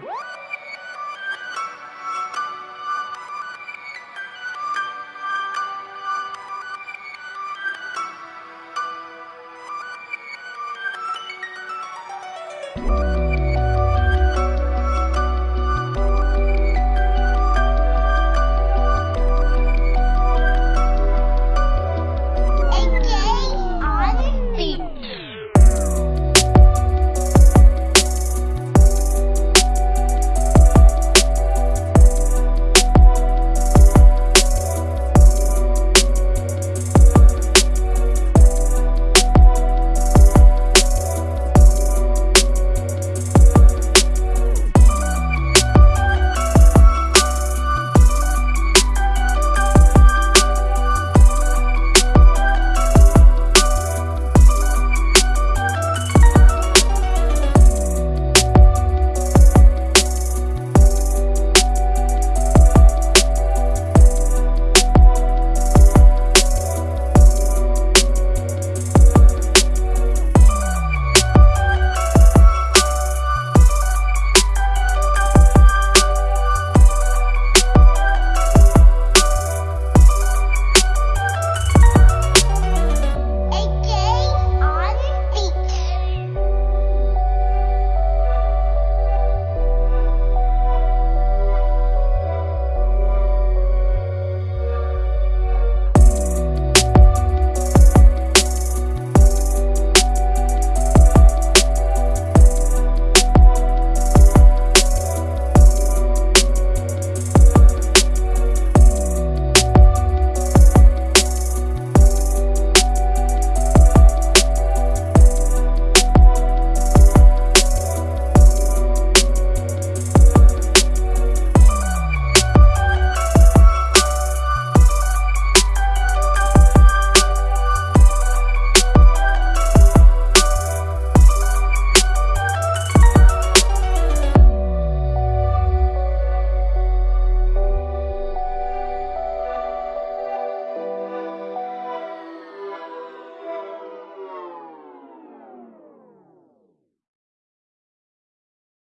Woo!